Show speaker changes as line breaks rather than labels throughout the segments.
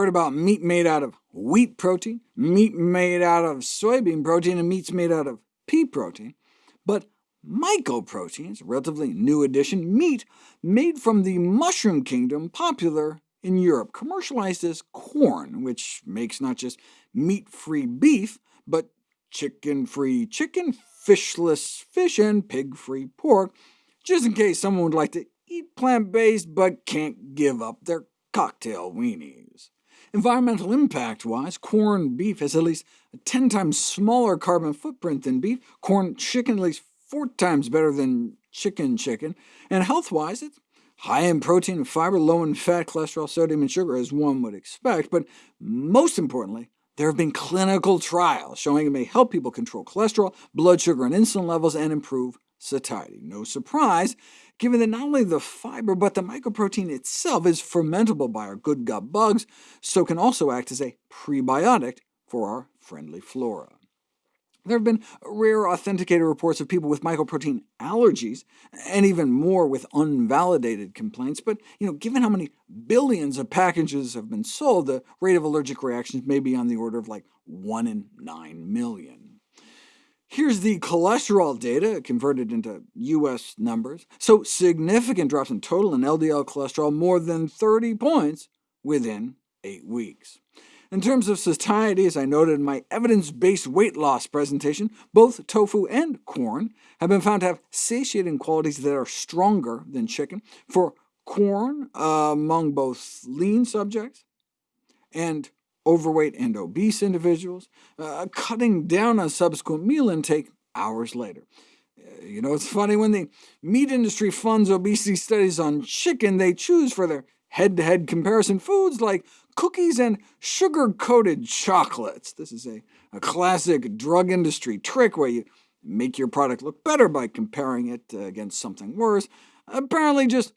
heard about meat made out of wheat protein, meat made out of soybean protein, and meats made out of pea protein. But mycoproteins, relatively new addition, meat made from the mushroom kingdom, popular in Europe, commercialized as Quorn, which makes not just meat-free beef, but chicken-free chicken, fishless fish, and pig-free pork, just in case someone would like to eat plant-based but can't give up their cocktail weenies. Environmental impact-wise, Quorn beef has at least a 10 times smaller carbon footprint than beef, Quorn chicken at least 4 times better than chicken chicken, and health-wise it's high in protein and fiber, low in fat, cholesterol, sodium, and sugar, as one would expect, but most importantly, there have been clinical trials showing it may help people control cholesterol, blood sugar, and insulin levels, and improve satiety. No surprise, given that not only the fiber, but the mycoprotein itself is fermentable by our good gut bugs, so can also act as a prebiotic for our friendly flora. There have been rare authenticated reports of people with mycoprotein allergies, and even more with unvalidated complaints, but you know, given how many billions of packages have been sold, the rate of allergic reactions may be on the order of like 1 in 9 million. Here's the cholesterol data converted into US numbers. So significant drops in total and LDL cholesterol, more than 30 points within 8 weeks. In terms of satiety, as I noted in my evidence-based weight loss presentation, both tofu and Quorn have been found to have satiating qualities that are stronger than chicken. For Quorn uh, among both lean subjects and overweight and obese individuals, uh, cutting down on subsequent meal intake hours later. Uh, you know, it's funny, when the meat industry funds obesity studies on chicken, they choose for their head-to-head -head comparison foods like cookies and sugar-coated chocolates. This is a, a classic drug industry trick where you make your product look better by comparing it uh, against something worse. Apparently just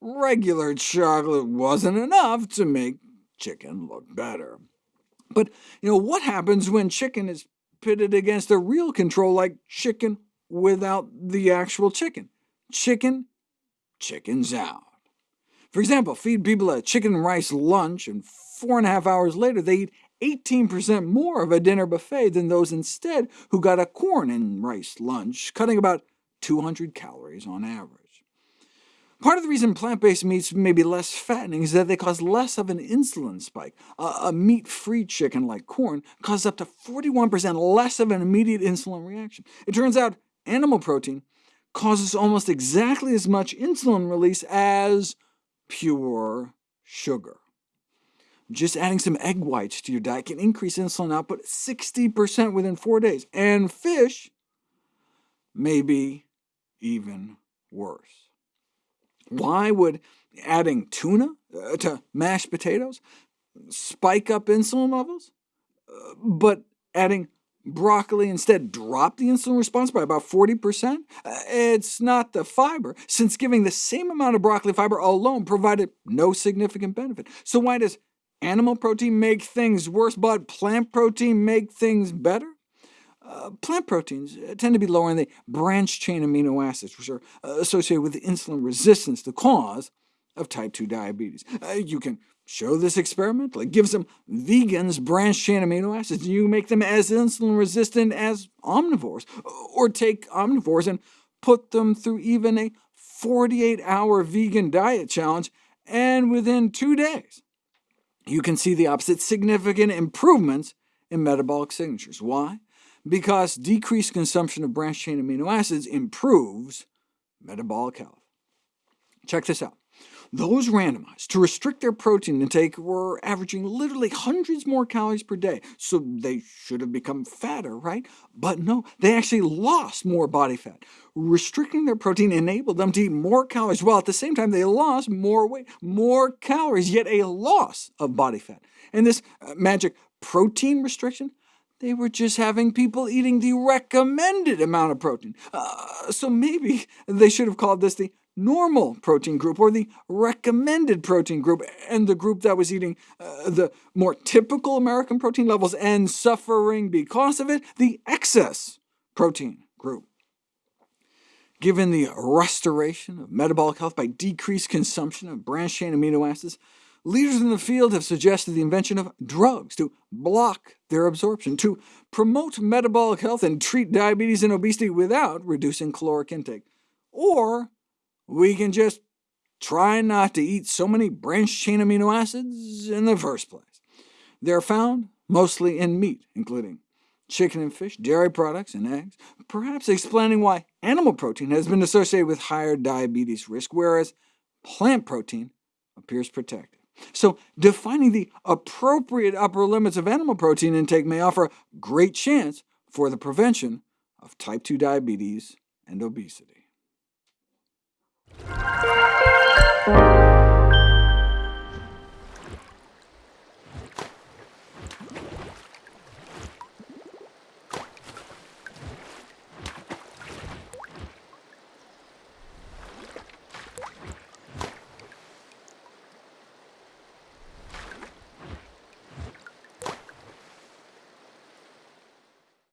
regular chocolate wasn't enough to make chicken look better. But you know what happens when chicken is pitted against a real control like chicken without the actual chicken? Chicken chickens out. For example, feed people a chicken and rice lunch, and four and a half hours later they eat 18% more of a dinner buffet than those instead who got a Quorn and rice lunch, cutting about 200 calories on average. Part of the reason plant-based meats may be less fattening is that they cause less of an insulin spike. a meat-free chicken like Quorn, causes up to 41% less of an immediate insulin reaction. It turns out animal protein causes almost exactly as much insulin release as pure sugar. Just adding some egg whites to your diet can increase insulin output 60% within four days, and fish may be even worse. Why would adding tuna uh, to mashed potatoes spike up insulin levels, uh, but adding broccoli instead dropped the insulin response by about 40%? Uh, it's not the fiber, since giving the same amount of broccoli fiber alone provided no significant benefit. So why does animal protein make things worse, but plant protein make things better? Uh, plant proteins uh, tend to be lower in the branched-chain amino acids, which are uh, associated with insulin resistance, the cause of type 2 diabetes. Uh, you can show this experimentally. Give some vegans branched-chain amino acids, and you make them as insulin-resistant as omnivores. Or take omnivores and put them through even a 48-hour vegan diet challenge, and within two days, you can see the opposite significant improvements in metabolic signatures. Why? Because decreased consumption of branched-chain amino acids improves metabolic health. Check this out. Those randomized to restrict their protein intake were averaging literally hundreds more calories per day, so they should have become fatter, right? But no, they actually lost more body fat. Restricting their protein enabled them to eat more calories, while at the same time they lost more weight, more calories, yet a loss of body fat. And this uh, magic protein restriction they were just having people eating the recommended amount of protein. Uh, so maybe they should have called this the normal protein group, or the recommended protein group, and the group that was eating uh, the more typical American protein levels and suffering because of it, the excess protein group. Given the restoration of metabolic health by decreased consumption of branched-chain amino acids, leaders in the field have suggested the invention of drugs to block their absorption, to promote metabolic health and treat diabetes and obesity without reducing caloric intake. Or we can just try not to eat so many branched-chain amino acids in the first place. They're found mostly in meat, including chicken and fish, dairy products, and eggs, perhaps explaining why animal protein has been associated with higher diabetes risk, whereas plant protein appears protective. So defining the appropriate upper limits of animal protein intake may offer a great chance for the prevention of type 2 diabetes and obesity.